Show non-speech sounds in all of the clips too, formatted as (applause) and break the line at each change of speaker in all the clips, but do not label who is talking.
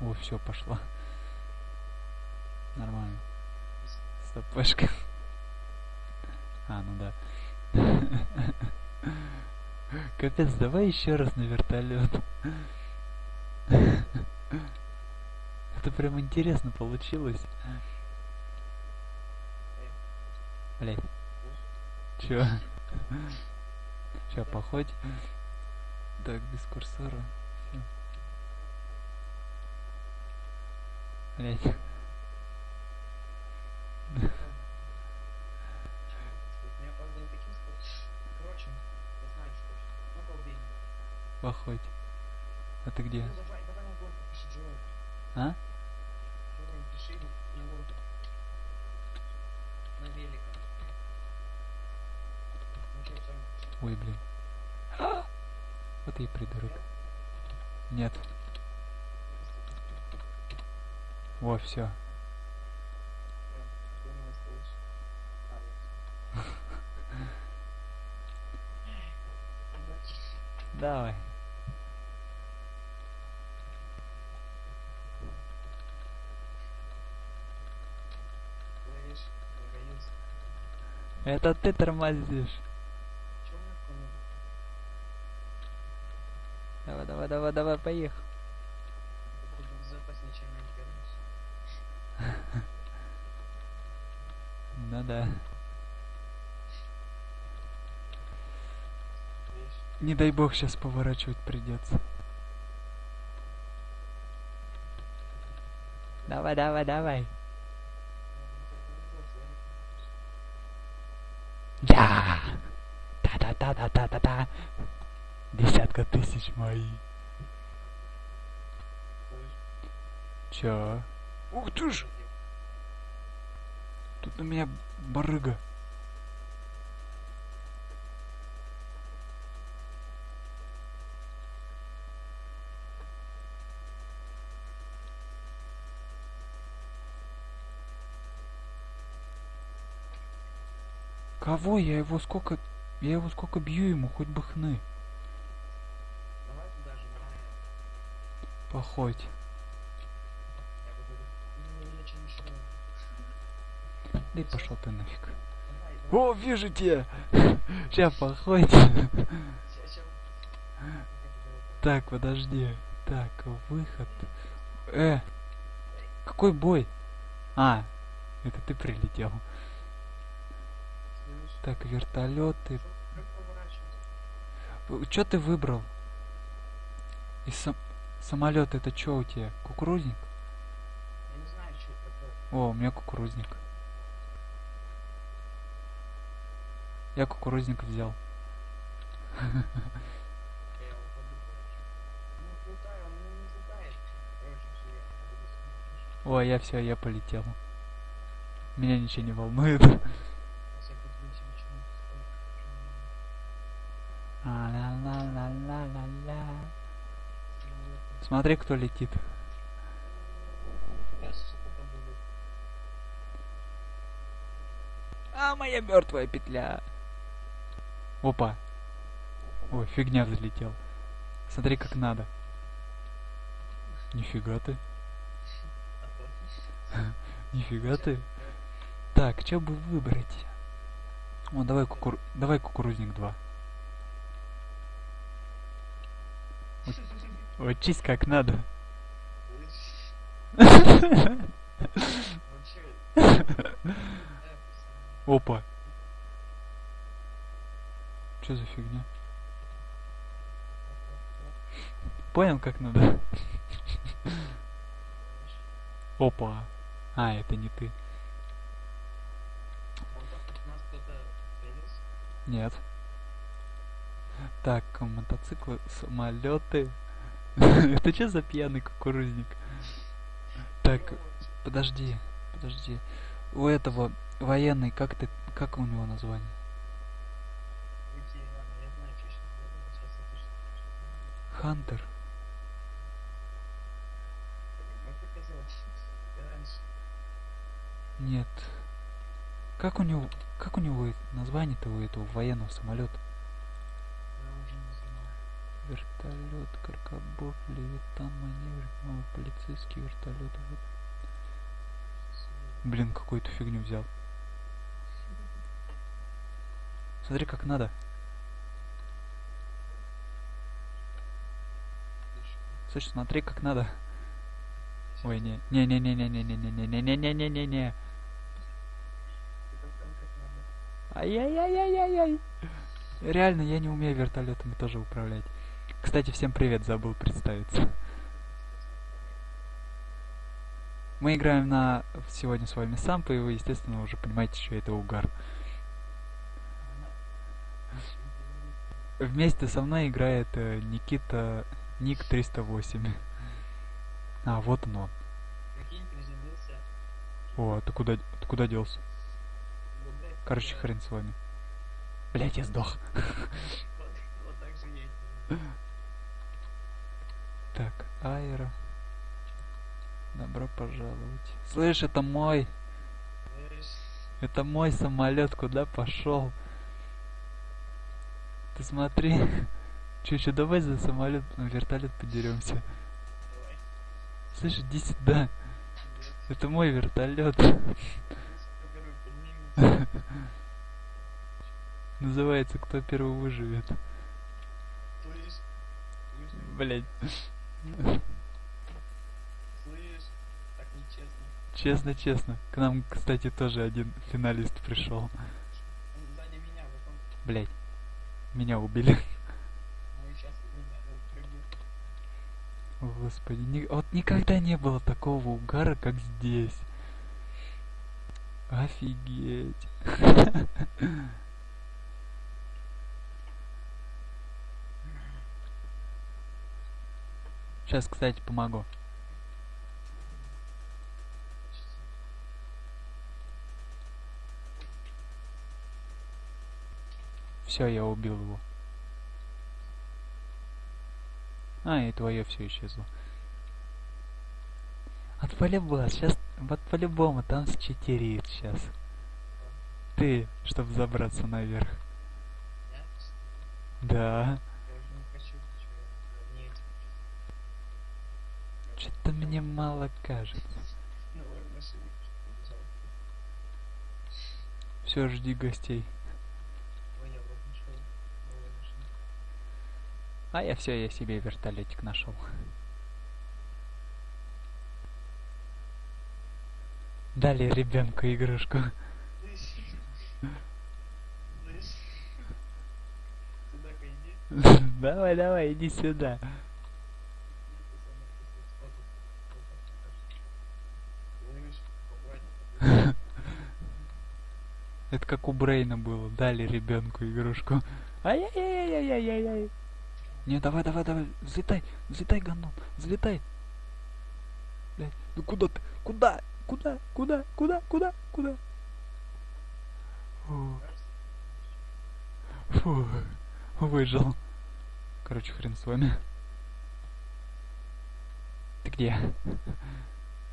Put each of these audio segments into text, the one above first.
О, все, пошла. Нормально. Стопешка. А, ну да. (laughs) Капец, давай еще раз на вертолет. (laughs) Это прям интересно получилось. Блять. Чё? (laughs) Сейчас походь. Так, без курсора. Всё. Блять.
Мне, правда, не таким сказать. Короче, я знаю, что точно. Ну, колбейник.
Походь. А ты где?
Ну, давай, давай на гонку пиши, Джой.
А?
Джой, пиши на гонку. На велика. Ну, что, сам
Ой, блин. Вот и придурок. Нет. Во, все. Давай. Это ты тормозишь. Давай, давай, давай, давай, поехал.
Это будет безопаснее, чем на интернете.
Ну да. Не дай бог сейчас поворачивать придется. Давай, давай, давай. Да. Да-да-да-да-да-да-да. Десятка тысяч мои. Чё? Ух ты ж! У меня барыга. Кого? Я его сколько... Я его сколько бью ему, хоть бы хны.
Давай туда же, на...
Походь.
Я буду... Ну, мне ничего не мешает.
Да и пошел ты нафиг. О, вижу тебя! Сейчас походь. Так, подожди. Так, выход. Э, какой бой? А, это ты прилетел. Так, вертолеты.
Что
ты выбрал? И сам... самолет это что у тебя? Кукурузник?
Я не знаю, что это такое.
О, у меня кукурузник. Я кукурузник взял.
Всё, я
все, я полетел. Меня ничего не волнует. Смотри, кто летит. А, моя мертвая петля. Опа. Ой, фигня взлетел. Смотри, как надо. Нифига ты. (laughs) Нифига ты. Так, что бы выбрать? О, давай, кукур... давай кукурузник 2. Учись как надо. (laughs) Опа. Что за фигня? Понял, как надо? Опа. А, это не ты. Нет. Так, мотоциклы, самолеты. (laughs) Это что за пьяный кукурузник? Так, подожди, подожди. У этого военный, как ты, как у него название?
Уйти, ладно, я знаю, что сейчас сделаю. Сейчас я точно знаю.
Хантер. Нет. Как у него, как у него название-то у этого военного самолета? Вертолет, каркабов, левитан, маневр, новый полицейский. Полицейский вертолет. вот. Блин, какую-то фигню взял. Смотри, как надо. Слышь, смотри, как надо. Ой, не, не, не, не, не, не, не, не, не, не, не, не, не, не. Ай-яй-яй-яй-яй-яй. Реально, я не умею вертолетами тоже управлять. Кстати, всем привет, забыл представиться. Мы играем на сегодня с вами Сампа, и вы, естественно, уже понимаете, что это угар. Вместе со мной играет э, Никита Ник 308. А, вот он он. О, ты куда, ты куда делся? Короче, хрен с вами. Блять, я сдох.
Так
аэро. Добро пожаловать. Слышь, это мой. Это мой самолет, куда пошел? Ты смотри. Че, че, давай за самолет, на вертолет подеремся.
давай.
Слышь, иди сюда. Это мой вертолет. (laughs) Называется Кто первый выживет. Блять. Честно, честно. К нам, кстати, тоже один финалист пришел. Блять. Меня убили.
ну и сейчас меня э, прибьют.
О, Господи, ни- вот никогда не было такого угара, как здесь. Офигеть. Сейчас, кстати, помогу. Все, я убил его. А, и твое все исчезло. От полюбас, сейчас, вот по-любому там счетерит сейчас. Ты, чтобы забраться наверх. Да. Что-то мне мало кажется.
Побежал.
Все, жди гостей.
Ой, я вот нашел новую машину.
А я все, я себе вертолетик нашел. Дали ребенку игрушку. (laughs) Давай, давай, иди сюда. (laughs) Это как у Брейна было. Дали ребенку игрушку. Ай-яй-яй-яй-яй-яй-яй. Не, давай, давай, давай. Взлетай, взлетай, гандон. Взлетай. Блядь, ну куда ты? Куда? Куда? Куда? Куда? Куда? Куда? Фу, фу, выжил. Короче, хрен с вами. Ты где?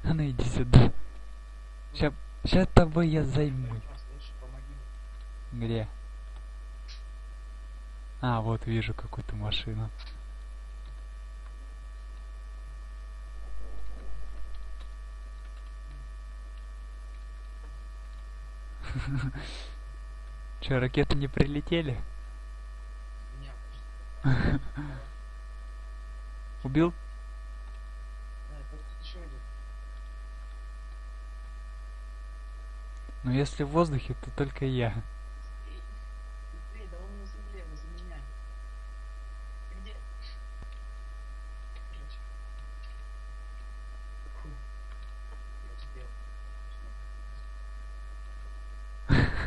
А ну иди сюда. Ща, ща тобой я займусь. Где? А, вот вижу какую-то машину. (laughs) Че, ракеты не прилетели? (laughs) Убил? Но если в воздухе, то только я.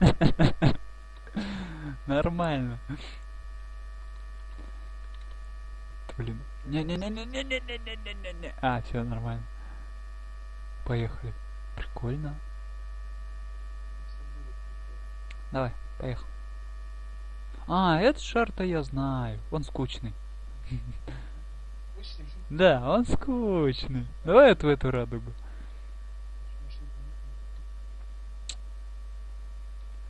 (laughs) Нормально. Блин. Не-не-не-не-не-не-не-не-не. А, все нормально. Поехали. Прикольно. Давай, поехал. А, этот шар-то я знаю. Он скучный. (laughs) Да, он скучный. Давай вот в эту радугу.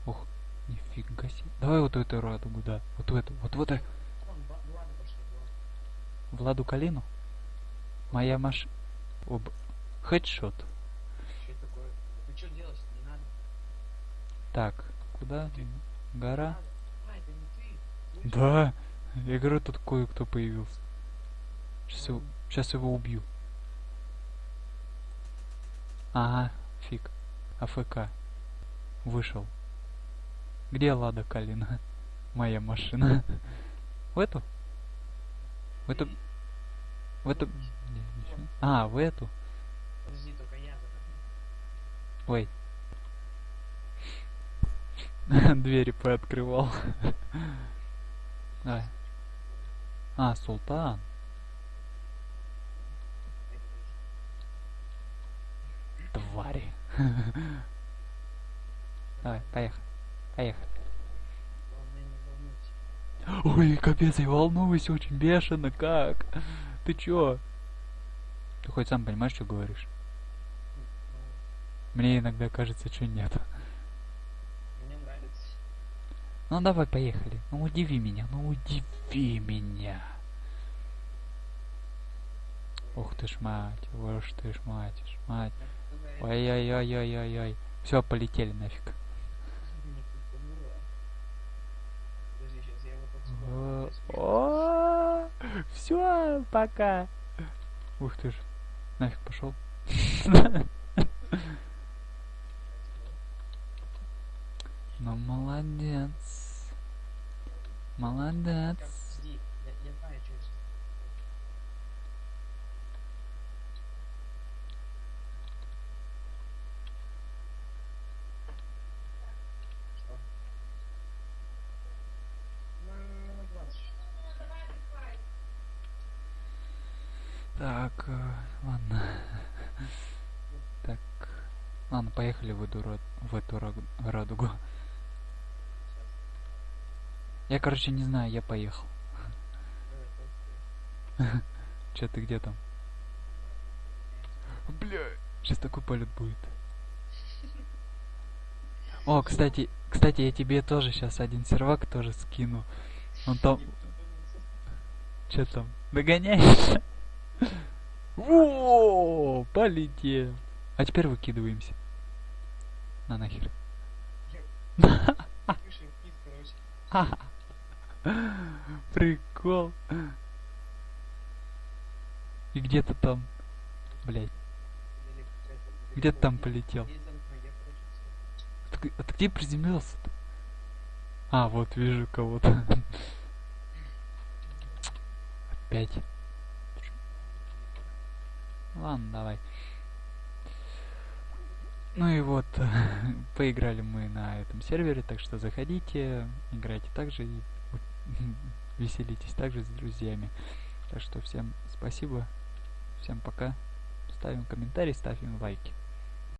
Ух, нифига себе. Давай вот эту радугу, да. Вот в эту, вот в эту. Владу Калину? Моя маш... Об... Хедшот.
Надо.
Так, куда?
Ты.
Гора?
А, это не ты. Слышишь?
Да. Я говорю, тут кое-кто появился. Сейчас его, щас его убью. Ага, фиг. АФК. Вышел. Где Лада Калина? Моя машина. В эту? В эту? В эту? А, в эту?
Подожди, только я
Ой. (laughs) Двери пооткрывал. Давай. А, Султан. Твари. (laughs) Давай, поехали. Поехали.
Главное, не волнуйся.
Ой, капец, я волнуюсь очень бешено, как? Ты чё? Ты хоть сам понимаешь, что говоришь? Мне иногда кажется, что нет.
Ну, мне нравится.
Ну давай, поехали. Ну удиви меня, ну удиви меня. Ух ты ж мать, уж ты ж мать, ж мать. Ой-ой-ой-ой-ой-ой. Все, полетели нафиг.
Не, ты померла. Подожди, сейчас я его
О. Все, пока. Ух ты ж. Нафиг пошел. (laughs) Ну молодец. Молодец.
Подожди, я, я знаю, что это. Что? Ну, минут 20.
Так, э, ладно. Так. Ладно, поехали в эту, в эту ра- радугу. Я, короче, не знаю, я поехал. (laughs) Че ты где там? Бля, сейчас такой полет будет. О, кстати, кстати, я тебе тоже сейчас один сервак тоже скину. Он там, что там, догоняешь? (laughs) Во, полетел. А теперь выкидываемся. На нахер. (laughs) Прикол. И где-то там, блять,
Где-то
там полетел. А ты а где приземлился? -то? А, вот вижу кого-то. (laughs) Опять. Ладно, давай. Ну и вот, (laughs) поиграли мы на этом сервере, так что заходите, играйте также и (laughs) веселитесь также с друзьями. Так что всем спасибо, всем пока. Ставим комментарий, ставим лайки.